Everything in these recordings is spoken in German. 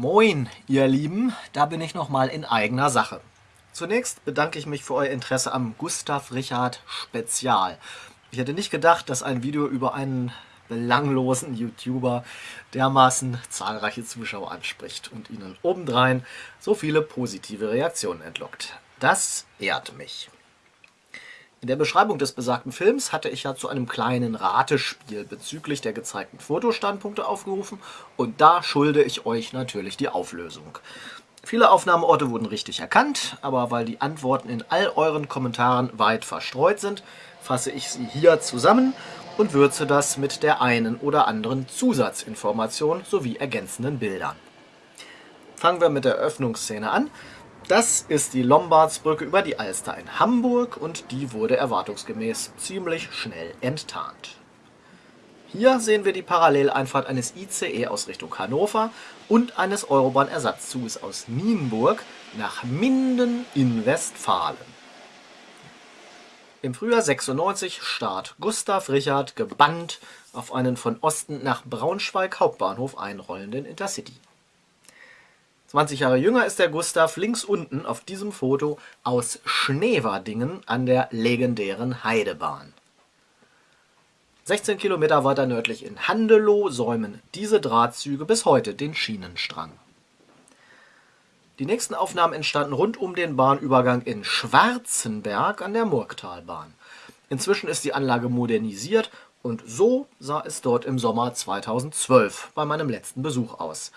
Moin, ihr Lieben, da bin ich nochmal in eigener Sache. Zunächst bedanke ich mich für euer Interesse am Gustav Richard Spezial. Ich hätte nicht gedacht, dass ein Video über einen belanglosen YouTuber dermaßen zahlreiche Zuschauer anspricht und ihnen obendrein so viele positive Reaktionen entlockt. Das ehrt mich. In der Beschreibung des besagten Films hatte ich ja zu einem kleinen Ratespiel bezüglich der gezeigten Fotostandpunkte aufgerufen und da schulde ich euch natürlich die Auflösung. Viele Aufnahmeorte wurden richtig erkannt, aber weil die Antworten in all euren Kommentaren weit verstreut sind, fasse ich sie hier zusammen und würze das mit der einen oder anderen Zusatzinformation sowie ergänzenden Bildern. Fangen wir mit der Öffnungsszene an. Das ist die Lombardsbrücke über die Alster in Hamburg und die wurde erwartungsgemäß ziemlich schnell enttarnt. Hier sehen wir die Paralleleinfahrt eines ICE aus Richtung Hannover und eines Eurobahn-Ersatzzuges aus Nienburg nach Minden in Westfalen. Im Frühjahr 96 starrt Gustav Richard gebannt auf einen von Osten nach Braunschweig Hauptbahnhof einrollenden Intercity. 20 Jahre jünger ist der Gustav links unten auf diesem Foto aus Schneverdingen an der legendären Heidebahn. 16 Kilometer weiter nördlich in Handelow säumen diese Drahtzüge bis heute den Schienenstrang. Die nächsten Aufnahmen entstanden rund um den Bahnübergang in Schwarzenberg an der Murgtalbahn. Inzwischen ist die Anlage modernisiert und so sah es dort im Sommer 2012 bei meinem letzten Besuch aus.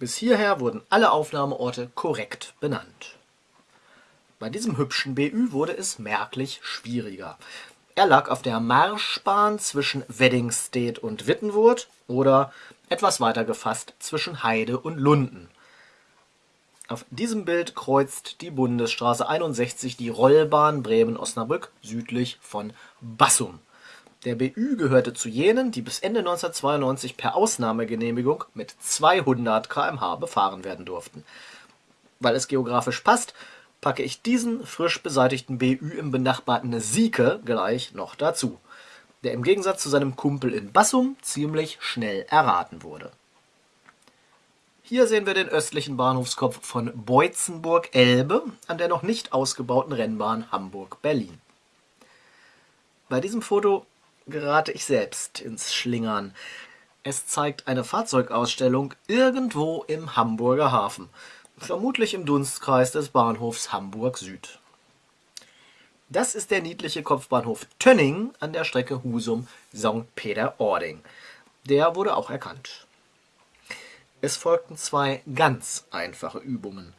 Bis hierher wurden alle Aufnahmeorte korrekt benannt. Bei diesem hübschen BÜ wurde es merklich schwieriger. Er lag auf der Marschbahn zwischen Weddingstedt und Wittenwurth oder etwas weiter gefasst zwischen Heide und Lunden. Auf diesem Bild kreuzt die Bundesstraße 61 die Rollbahn Bremen-Osnabrück südlich von Bassum. Der BÜ gehörte zu jenen, die bis Ende 1992 per Ausnahmegenehmigung mit 200 km/h befahren werden durften. Weil es geografisch passt, packe ich diesen frisch beseitigten BÜ im benachbarten Sieke gleich noch dazu, der im Gegensatz zu seinem Kumpel in Bassum ziemlich schnell erraten wurde. Hier sehen wir den östlichen Bahnhofskopf von Beutzenburg-Elbe an der noch nicht ausgebauten Rennbahn Hamburg-Berlin. Bei diesem Foto gerate ich selbst ins Schlingern. Es zeigt eine Fahrzeugausstellung irgendwo im Hamburger Hafen, vermutlich im Dunstkreis des Bahnhofs Hamburg Süd. Das ist der niedliche Kopfbahnhof Tönning an der Strecke Husum-St. Peter-Ording. Der wurde auch erkannt. Es folgten zwei ganz einfache Übungen.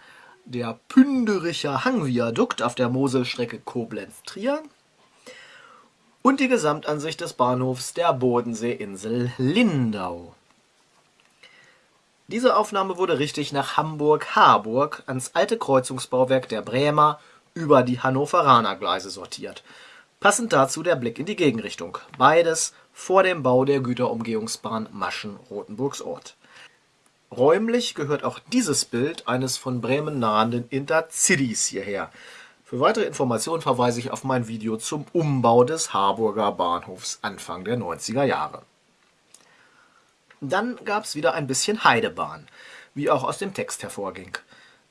Der Pündericher Hangviadukt auf der Moselstrecke Koblenz-Trier und die Gesamtansicht des Bahnhofs der Bodenseeinsel Lindau. Diese Aufnahme wurde richtig nach Hamburg-Harburg ans alte Kreuzungsbauwerk der Bremer über die Hannoveraner Gleise sortiert. Passend dazu der Blick in die Gegenrichtung. Beides vor dem Bau der Güterumgehungsbahn Maschen-Rotenburgsort. Räumlich gehört auch dieses Bild eines von Bremen nahenden Intercities hierher. Für weitere Informationen verweise ich auf mein Video zum Umbau des Harburger Bahnhofs Anfang der 90er Jahre. Dann gab es wieder ein bisschen Heidebahn, wie auch aus dem Text hervorging.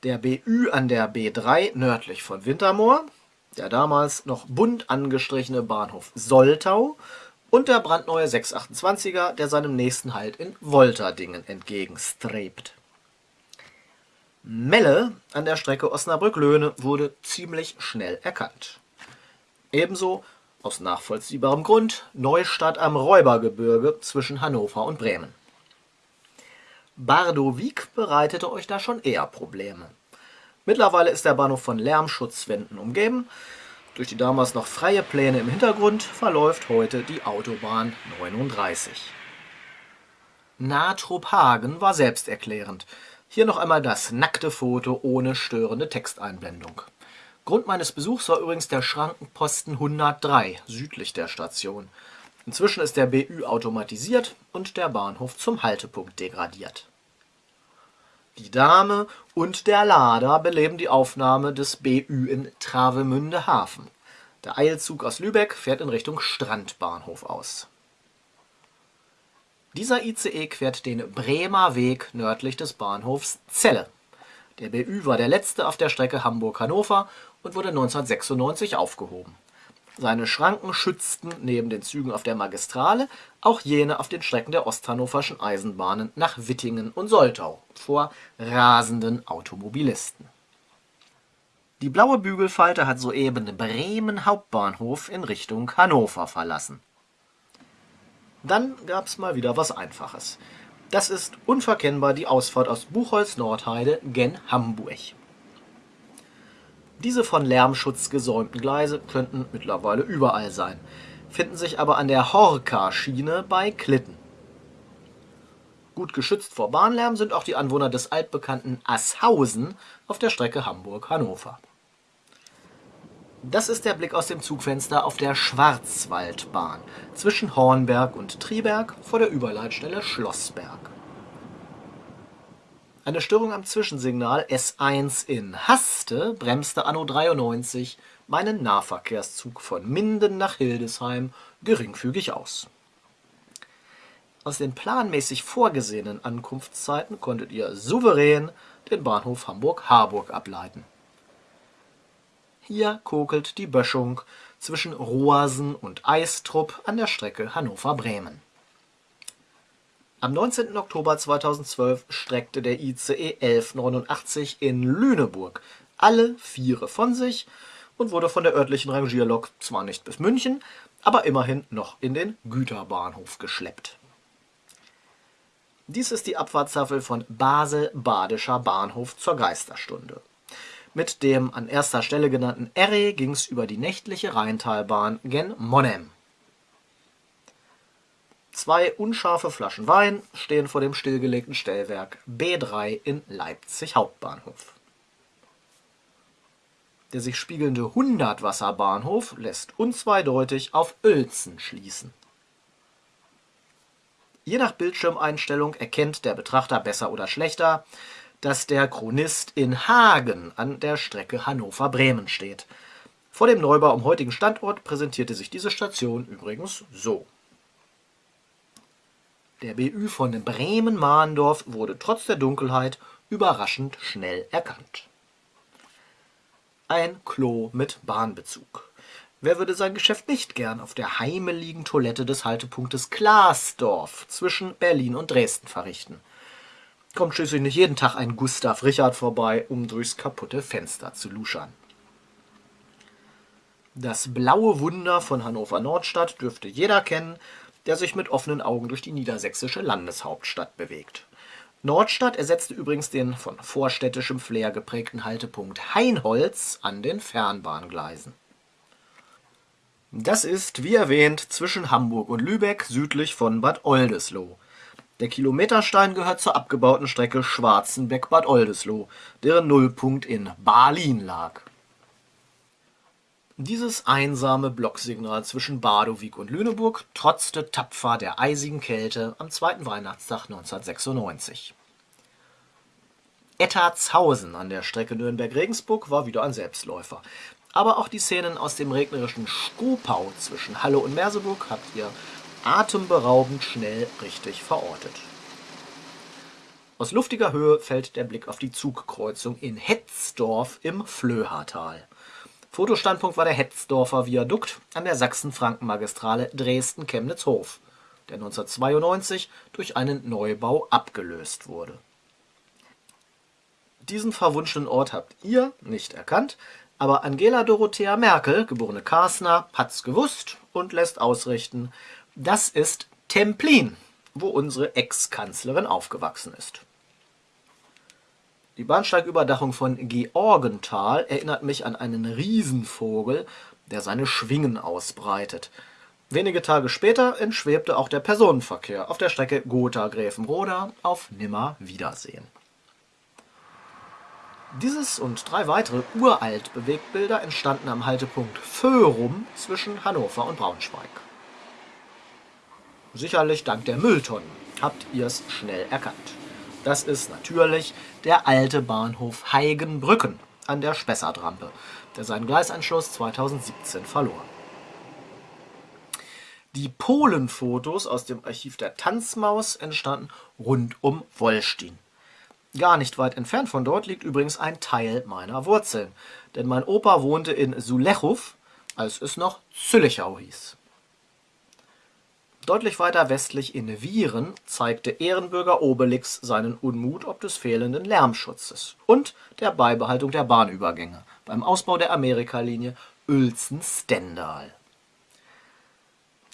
Der BÜ an der B3 nördlich von Wintermoor, der damals noch bunt angestrichene Bahnhof Soltau und der brandneue 628er, der seinem nächsten Halt in Wolterdingen entgegenstrebt. Melle an der Strecke Osnabrück-Löhne wurde ziemlich schnell erkannt. Ebenso, aus nachvollziehbarem Grund, Neustadt am Räubergebirge zwischen Hannover und Bremen. Bardowik bereitete euch da schon eher Probleme. Mittlerweile ist der Bahnhof von Lärmschutzwänden umgeben. Durch die damals noch freie Pläne im Hintergrund verläuft heute die Autobahn 39. Nahtrup-Hagen war selbsterklärend. Hier noch einmal das nackte Foto ohne störende Texteinblendung. Grund meines Besuchs war übrigens der Schrankenposten 103 südlich der Station. Inzwischen ist der BÜ automatisiert und der Bahnhof zum Haltepunkt degradiert. Die Dame und der Lader beleben die Aufnahme des BÜ in Travemünde Hafen. Der Eilzug aus Lübeck fährt in Richtung Strandbahnhof aus. Dieser ICE quert den Bremer Weg nördlich des Bahnhofs Celle. Der BÜ war der letzte auf der Strecke Hamburg-Hannover und wurde 1996 aufgehoben. Seine Schranken schützten neben den Zügen auf der Magistrale auch jene auf den Strecken der Osthannoverschen Eisenbahnen nach Wittingen und Soltau vor rasenden Automobilisten. Die blaue Bügelfalte hat soeben Bremen Hauptbahnhof in Richtung Hannover verlassen. Dann gab's mal wieder was Einfaches. Das ist unverkennbar die Ausfahrt aus Buchholz-Nordheide gen Hamburg. Diese von Lärmschutz gesäumten Gleise könnten mittlerweile überall sein, finden sich aber an der Horka-Schiene bei Klitten. Gut geschützt vor Bahnlärm sind auch die Anwohner des altbekannten Asshausen auf der Strecke Hamburg-Hannover. Das ist der Blick aus dem Zugfenster auf der Schwarzwaldbahn zwischen Hornberg und Triberg vor der Überleitstelle Schlossberg. Eine Störung am Zwischensignal S1 in Haste bremste anno 93 meinen Nahverkehrszug von Minden nach Hildesheim geringfügig aus. Aus den planmäßig vorgesehenen Ankunftszeiten konntet ihr souverän den Bahnhof Hamburg-Harburg ableiten. Hier kokelt die Böschung zwischen Roasen und Eistrup an der Strecke Hannover-Bremen. Am 19. Oktober 2012 streckte der ICE 1189 in Lüneburg alle Viere von sich und wurde von der örtlichen Rangierlok zwar nicht bis München, aber immerhin noch in den Güterbahnhof geschleppt. Dies ist die Abfahrtstafel von Basel-Badischer Bahnhof zur Geisterstunde. Mit dem an erster Stelle genannten Erre ging es über die nächtliche Rheintalbahn gen Monnem. Zwei unscharfe Flaschen Wein stehen vor dem stillgelegten Stellwerk B3 in Leipzig Hauptbahnhof. Der sich spiegelnde Hundertwasserbahnhof lässt unzweideutig auf Uelzen schließen. Je nach Bildschirmeinstellung erkennt der Betrachter besser oder schlechter, dass der Chronist in Hagen an der Strecke Hannover-Bremen steht. Vor dem Neubau am heutigen Standort präsentierte sich diese Station übrigens so. Der BÜ von Bremen-Mahndorf wurde trotz der Dunkelheit überraschend schnell erkannt. Ein Klo mit Bahnbezug. Wer würde sein Geschäft nicht gern auf der heimeligen Toilette des Haltepunktes Klaasdorf zwischen Berlin und Dresden verrichten? Kommt schließlich nicht jeden Tag ein Gustav Richard vorbei, um durchs kaputte Fenster zu luschern. Das blaue Wunder von Hannover Nordstadt dürfte jeder kennen, der sich mit offenen Augen durch die niedersächsische Landeshauptstadt bewegt. Nordstadt ersetzte übrigens den von vorstädtischem Flair geprägten Haltepunkt Heinholz an den Fernbahngleisen. Das ist, wie erwähnt, zwischen Hamburg und Lübeck südlich von Bad Oldesloe. Der Kilometerstein gehört zur abgebauten Strecke Schwarzenbeck-Bad Oldesloe, deren Nullpunkt in Berlin lag. Dieses einsame Blocksignal zwischen Badowik und Lüneburg trotzte tapfer der eisigen Kälte am zweiten Weihnachtstag 1996. Ettartshausen an der Strecke Nürnberg-Regensburg war wieder ein Selbstläufer. Aber auch die Szenen aus dem regnerischen Skopau zwischen Halle und Merseburg habt ihr atemberaubend schnell richtig verortet. Aus luftiger Höhe fällt der Blick auf die Zugkreuzung in Hetzdorf im Flöhatal. Fotostandpunkt war der Hetzdorfer Viadukt an der Sachsen-Franken-Magistrale Dresden-Chemnitz-Hof, der 1992 durch einen Neubau abgelöst wurde. Diesen verwunschenen Ort habt ihr nicht erkannt, aber Angela Dorothea Merkel, geborene Karsner, hat's gewusst und lässt ausrichten, das ist Templin, wo unsere Ex-Kanzlerin aufgewachsen ist. Die Bahnsteigüberdachung von Georgenthal erinnert mich an einen Riesenvogel, der seine Schwingen ausbreitet. Wenige Tage später entschwebte auch der Personenverkehr auf der Strecke Gotha-Gräfenroda auf Nimmer-Wiedersehen. Dieses und drei weitere uralt Bewegtbilder entstanden am Haltepunkt Föhrum zwischen Hannover und Braunschweig. Sicherlich dank der Mülltonnen habt ihr es schnell erkannt. Das ist natürlich der alte Bahnhof Heigenbrücken an der Spessartrampe, der seinen Gleisanschluss 2017 verlor. Die Polenfotos aus dem Archiv der Tanzmaus entstanden rund um Wollstein. Gar nicht weit entfernt von dort liegt übrigens ein Teil meiner Wurzeln, denn mein Opa wohnte in Sulechow, als es noch Züllichau hieß. Deutlich weiter westlich in Vieren zeigte Ehrenbürger Obelix seinen Unmut ob des fehlenden Lärmschutzes und der Beibehaltung der Bahnübergänge beim Ausbau der Amerikalinie Uelzen-Stendal.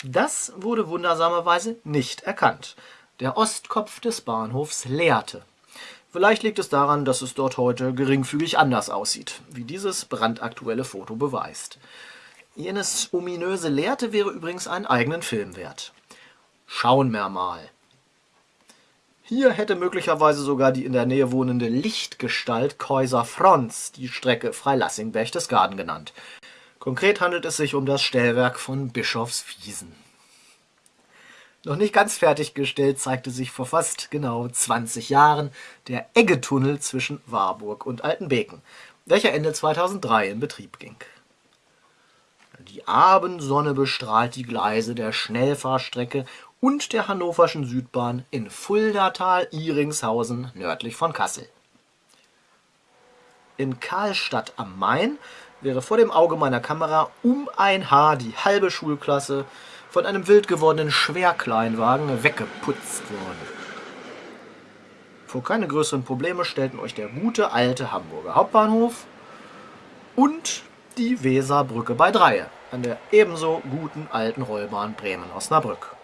Das wurde wundersamerweise nicht erkannt. Der Ostkopf des Bahnhofs leerte. Vielleicht liegt es daran, dass es dort heute geringfügig anders aussieht, wie dieses brandaktuelle Foto beweist. Jenes ominöse Leerte wäre übrigens einen eigenen Film wert. Schauen wir mal. Hier hätte möglicherweise sogar die in der Nähe wohnende Lichtgestalt Käuser Franz die Strecke Freilassing-Berchtesgaden genannt. Konkret handelt es sich um das Stellwerk von Bischofswiesen. Noch nicht ganz fertiggestellt zeigte sich vor fast genau 20 Jahren der Eggetunnel zwischen Warburg und Altenbeken, welcher Ende 2003 in Betrieb ging. Die Abendsonne bestrahlt die Gleise der Schnellfahrstrecke und der Hannoverschen Südbahn in Fuldatal-Iringshausen nördlich von Kassel. In Karlstadt am Main wäre vor dem Auge meiner Kamera um ein Haar die halbe Schulklasse von einem wild gewordenen Schwerkleinwagen weggeputzt worden. Vor keine größeren Probleme stellten euch der gute alte Hamburger Hauptbahnhof und die Weserbrücke bei Dreie an der ebenso guten alten Rollbahn Bremen-Osnabrück.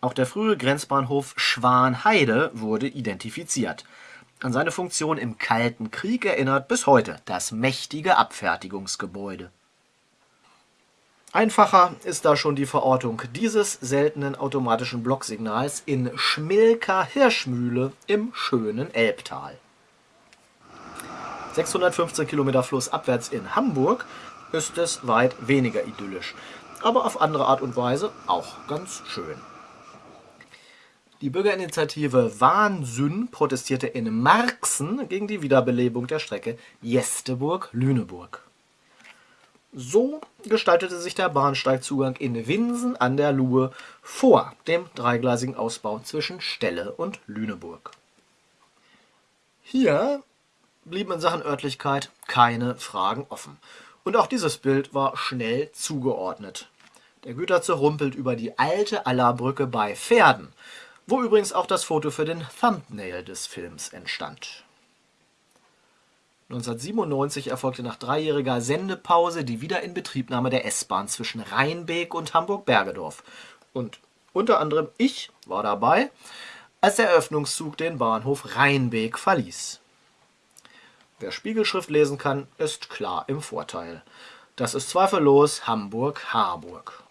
Auch der frühe Grenzbahnhof Schwanheide wurde identifiziert. An seine Funktion im Kalten Krieg erinnert bis heute das mächtige Abfertigungsgebäude. Einfacher ist da schon die Verortung dieses seltenen automatischen Blocksignals in Schmilka-Hirschmühle im schönen Elbtal. 615 Kilometer flussabwärts in Hamburg ist es weit weniger idyllisch, aber auf andere Art und Weise auch ganz schön. Die Bürgerinitiative Wahnsinn protestierte in Marxen gegen die Wiederbelebung der Strecke Jesteburg-Lüneburg. So gestaltete sich der Bahnsteigzugang in Winsen an der Luhe vor dem dreigleisigen Ausbau zwischen Stelle und Lüneburg. Hier blieben in Sachen Örtlichkeit keine Fragen offen. Und auch dieses Bild war schnell zugeordnet. Der Güterzug rumpelt über die alte Allerbrücke bei Pferden wo übrigens auch das Foto für den Thumbnail des Films entstand. 1997 erfolgte nach dreijähriger Sendepause die Wiederinbetriebnahme der S-Bahn zwischen Rheinbeek und Hamburg-Bergedorf. Und unter anderem ich war dabei, als der Eröffnungszug den Bahnhof Rheinbeek verließ. Wer Spiegelschrift lesen kann, ist klar im Vorteil. Das ist zweifellos Hamburg-Harburg.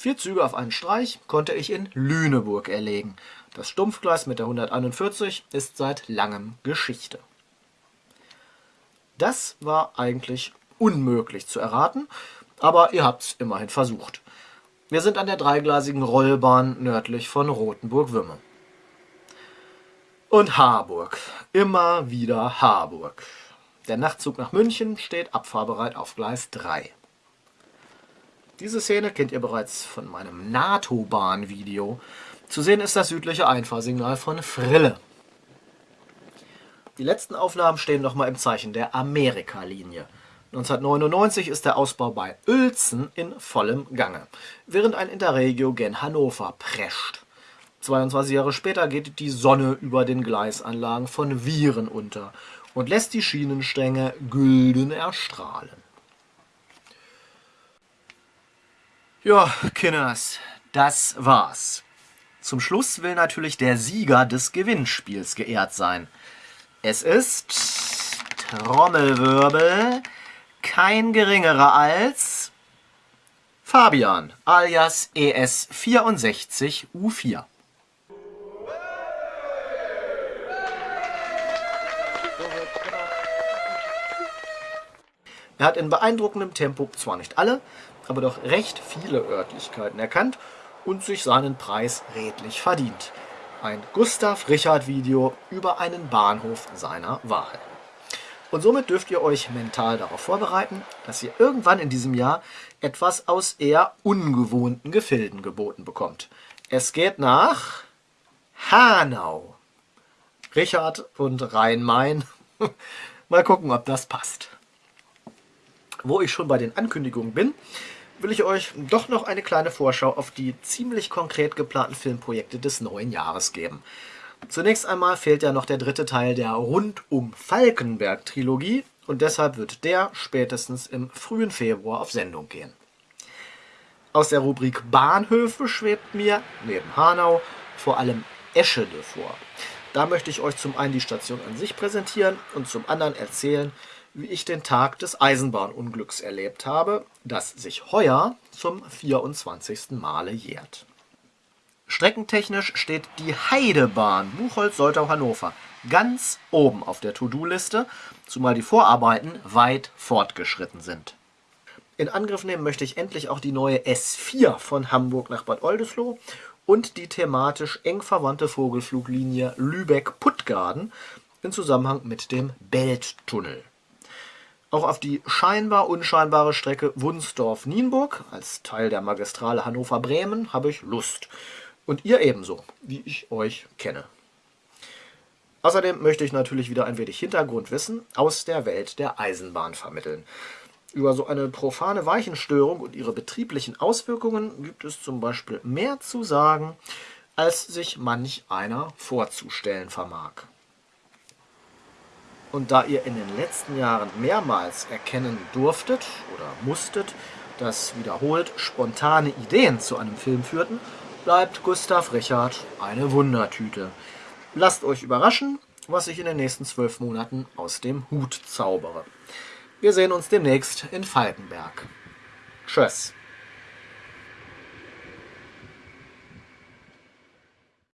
Vier Züge auf einen Streich konnte ich in Lüneburg erlegen. Das Stumpfgleis mit der 141 ist seit langem Geschichte. Das war eigentlich unmöglich zu erraten, aber ihr habt's immerhin versucht. Wir sind an der dreigleisigen Rollbahn nördlich von Rothenburg-Wümme. Und Harburg. Immer wieder Harburg. Der Nachtzug nach München steht abfahrbereit auf Gleis 3. Diese Szene kennt ihr bereits von meinem NATO-Bahn-Video. Zu sehen ist das südliche Einfahrsignal von Frille. Die letzten Aufnahmen stehen nochmal im Zeichen der Amerika-Linie. 1999 ist der Ausbau bei Uelzen in vollem Gange, während ein Interregio gen Hannover prescht. 22 Jahre später geht die Sonne über den Gleisanlagen von Viren unter und lässt die Schienenstränge gülden erstrahlen. Ja, Kinders, das war's. Zum Schluss will natürlich der Sieger des Gewinnspiels geehrt sein. Es ist Trommelwirbel kein geringerer als Fabian alias ES64U4. Er hat in beeindruckendem Tempo zwar nicht alle, aber doch recht viele Örtlichkeiten erkannt und sich seinen Preis redlich verdient. Ein Gustav Richard Video über einen Bahnhof seiner Wahl. Und somit dürft ihr euch mental darauf vorbereiten, dass ihr irgendwann in diesem Jahr etwas aus eher ungewohnten Gefilden geboten bekommt. Es geht nach Hanau. Richard und Rhein-Main. Mal gucken, ob das passt. Wo ich schon bei den Ankündigungen bin, will ich euch doch noch eine kleine Vorschau auf die ziemlich konkret geplanten Filmprojekte des neuen Jahres geben. Zunächst einmal fehlt ja noch der dritte Teil der Rundum Falkenberg-Trilogie und deshalb wird der spätestens im frühen Februar auf Sendung gehen. Aus der Rubrik Bahnhöfe schwebt mir, neben Hanau, vor allem Eschede vor. Da möchte ich euch zum einen die Station an sich präsentieren und zum anderen erzählen, wie ich den Tag des Eisenbahnunglücks erlebt habe, das sich heuer zum 24. Male jährt. Streckentechnisch steht die Heidebahn Buchholz-Soltau-Hannover ganz oben auf der To-Do-Liste, zumal die Vorarbeiten weit fortgeschritten sind. In Angriff nehmen möchte ich endlich auch die neue S4 von Hamburg nach Bad Oldesloe und die thematisch eng verwandte Vogelfluglinie Lübeck-Puttgarden in Zusammenhang mit dem Belttunnel. Auch auf die scheinbar unscheinbare Strecke Wunsdorf-Nienburg als Teil der Magistrale Hannover-Bremen habe ich Lust – und ihr ebenso, wie ich euch kenne. Außerdem möchte ich natürlich wieder ein wenig Hintergrundwissen aus der Welt der Eisenbahn vermitteln. Über so eine profane Weichenstörung und ihre betrieblichen Auswirkungen gibt es zum Beispiel mehr zu sagen, als sich manch einer vorzustellen vermag. Und da ihr in den letzten Jahren mehrmals erkennen durftet oder musstet, dass wiederholt spontane Ideen zu einem Film führten, bleibt Gustav Richard eine Wundertüte. Lasst euch überraschen, was ich in den nächsten zwölf Monaten aus dem Hut zaubere. Wir sehen uns demnächst in Falkenberg. Tschüss.